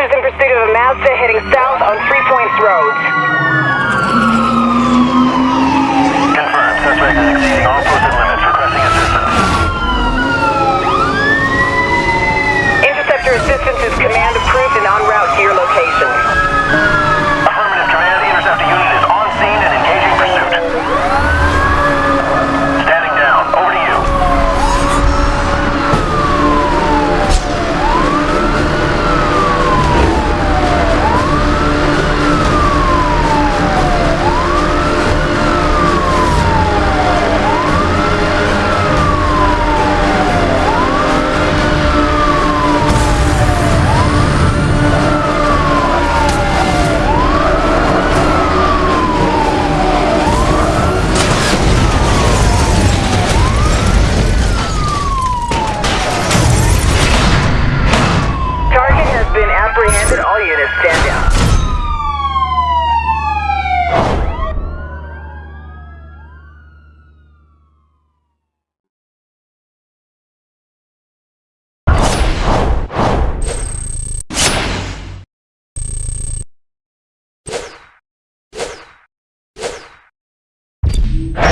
officers in pursuit of a Mazda heading south on Three Points Road. Confirmed. Suspect is exceeding all posted limits. Requesting assistance. Interceptor assistance is Yeah.